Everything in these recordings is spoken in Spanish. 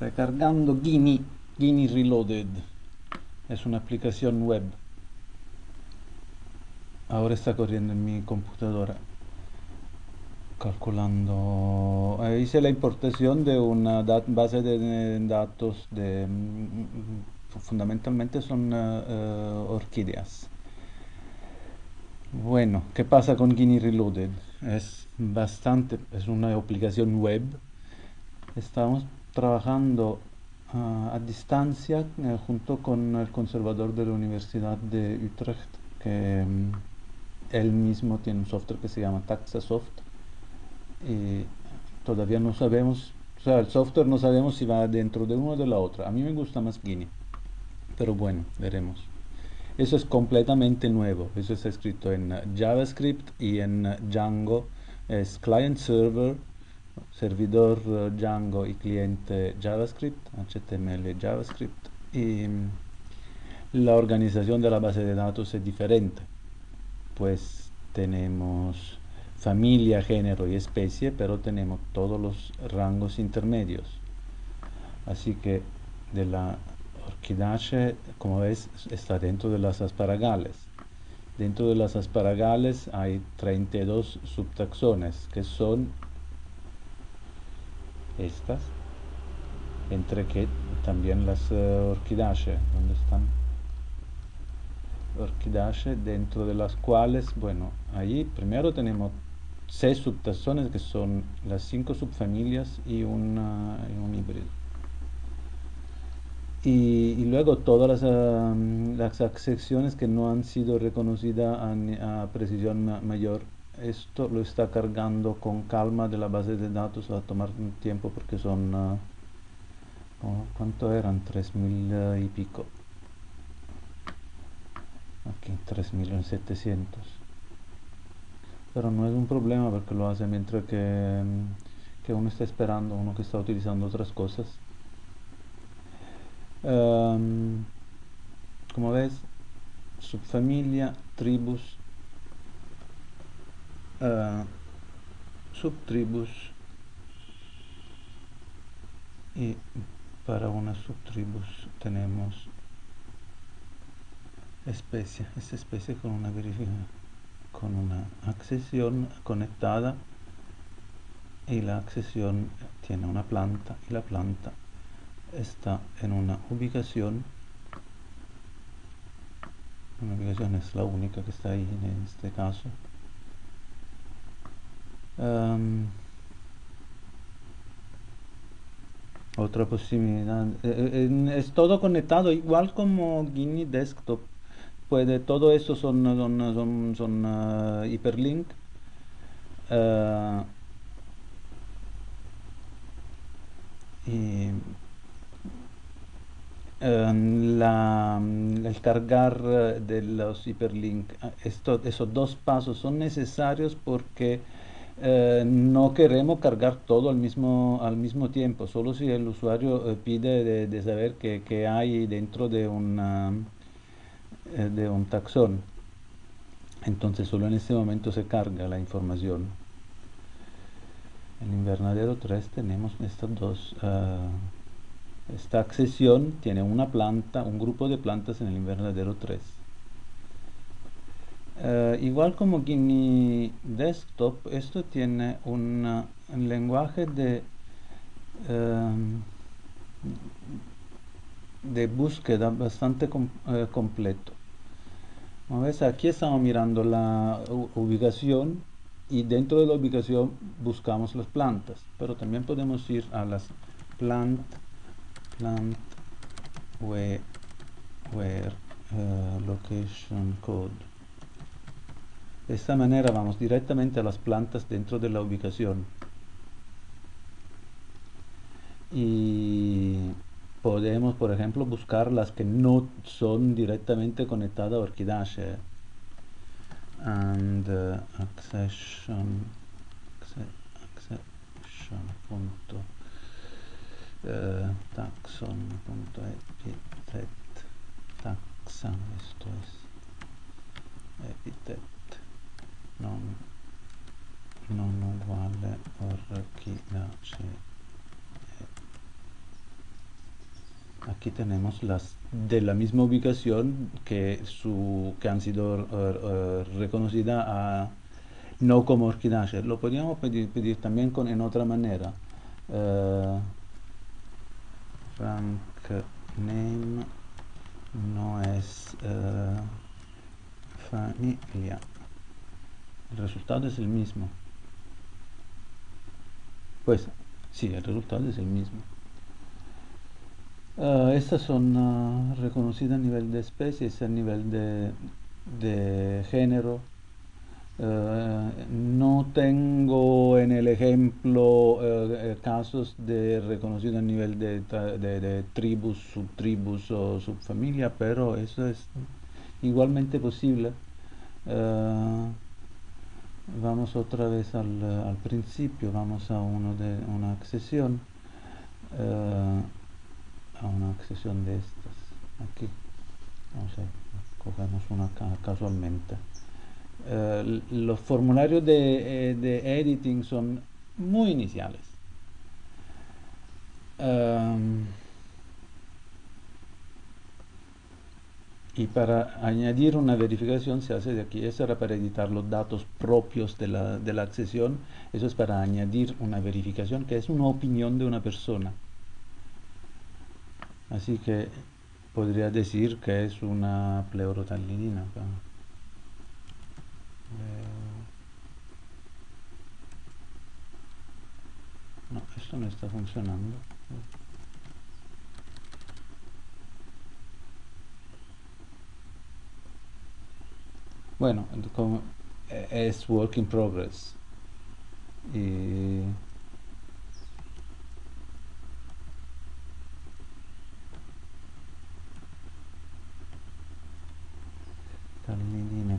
recargando Gini, Gini Reloaded. Es una aplicación web. Ahora está corriendo en mi computadora. Calculando. Eh, hice la importación de una base de datos de. Mm, fundamentalmente son eh, eh, orquídeas. Bueno, ¿qué pasa con Guinea Reloaded? Es bastante, es una aplicación web. Estamos trabajando ah, a distancia junto con el conservador de la Universidad de Utrecht, que mm, él mismo tiene un software que se llama Taxasoft y todavía no sabemos, o sea, el software no sabemos si va dentro de uno o de la otra. A mí me gusta más Guinea, pero bueno, veremos. Eso es completamente nuevo, eso está escrito en JavaScript y en Django, es client server, servidor Django y cliente JavaScript, HTML JavaScript y mm, la organización de la base de datos es diferente pues tenemos familia, género y especie, pero tenemos todos los rangos intermedios. Así que de la orquidaceae, como ves, está dentro de las asparagales. Dentro de las asparagales hay 32 subtaxones, que son estas, entre que también las uh, orquidaceae, ¿dónde están? orquidaceae dentro de las cuales, bueno, ahí primero tenemos seis subtaxones que son las cinco subfamilias y, un híbrido. Y, luego todas las, las, secciones que no han sido reconocidas a, precisión mayor. Esto lo está cargando con calma de la base de datos, va a tomar un tiempo porque son, uh, ¿cuánto eran? 3000 y pico. Aquí 3.700 pero no es un problema porque lo hace mientras que, mm, que uno está esperando uno que está utilizando otras cosas. Um, como ves subfamilia tribus subtribus y para una subtribus tenemos especie, esta especie con una con una accesión conectada y la accesión tiene una planta y la planta está en una ubicación. Una ubicación es la única que está ahí en este caso otra posibilidad eh, eh, es todo conectado igual como Guinea Desktop puede, todo eso son, son, son, uh, hiperlink. Uh, y um, la, el cargar de los hiperlink, esto, esos dos pasos son necesarios porque uh, no queremos cargar todo al mismo, al mismo tiempo, solo si el usuario pide de, saber qué hay dentro de una eh, de un taxón. Entonces solo en este momento se carga la información. En invernadero 3 tenemos estas dos. Uh, esta accesión tiene una planta, un grupo de plantas en el invernadero 3. Uh, igual como Guinea Desktop, esto tiene un lenguaje de, uh, de búsqueda bastante com completo. Como ves, aquí estamos mirando la ubicación y dentro de la ubicación buscamos las plantas, pero también podemos ir a las plant, plant where, where uh, location code. De esta manera vamos directamente a las plantas dentro de la ubicación. Y podemos, por ejemplo, buscar las que no son directamente conectadas a Orchidaceae. And uh, accession, accession punto, uh, taxon punto esto es non, uguale Orchidaceae aquí tenemos las de la misma ubicación que, su, que han sido uh, a, no como orquidáceas. Lo podríamos pedir, también con, en otra manera. Uh, rank name no es familia. El resultado es el mismo. Pues sí, el resultado es el mismo. Uh, estas son uh, reconocidas a nivel de especies, a nivel de, de género. Uh, no tengo en el ejemplo casos de reconocido a nivel de, de, de, tribus, subtribus o subfamilia, pero eso es igualmente posible. Vamos otra vez al, al, principio, vamos a uno de una accesión a una accesión de estas aquí. No sé cogemos una casualmente. Eh, los formularios de, eh, de, editing son muy iniciales. Um, y para añadir una verificación se hace de aquí, eso era para editar los datos propios de la, de la accesión, eso es para añadir una verificación que es una opinión de una persona. Así que podría decir que es una pleurotanidina. No, esto no está funcionando. Bueno, es work in progress. Y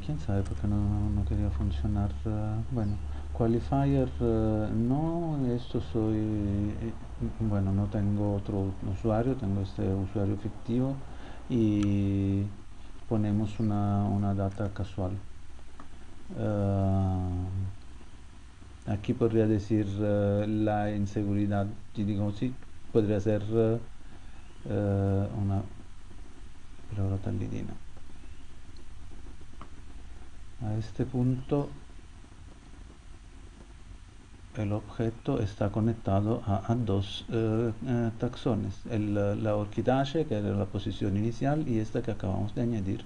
quién sabe por qué no, quería funcionar. Eh, bueno, qualifier eh, no, esto soy, eh, bueno, no tengo otro usuario, tengo este usuario fictivo y ponemos una, data casual. aquí podría decir la inseguridad, digo sí, podría ser una pleurotalidina a este punto el objeto está conectado a, dos eh, eh, taxones, el, la orquidace que era la posición inicial y esta que acabamos de añadir.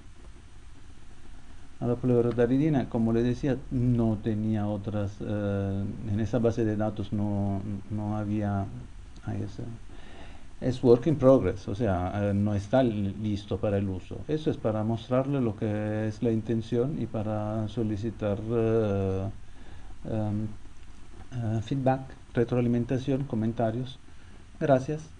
A la pleurotaridina, como le decía, no tenía otras, eh, en esa base de datos no, no había, es work in progress, o sea, eh, no está listo para el uso. Eso es para mostrarle lo que es la intención y para solicitar uh, um, uh, feedback, retroalimentación, comentarios. Gracias.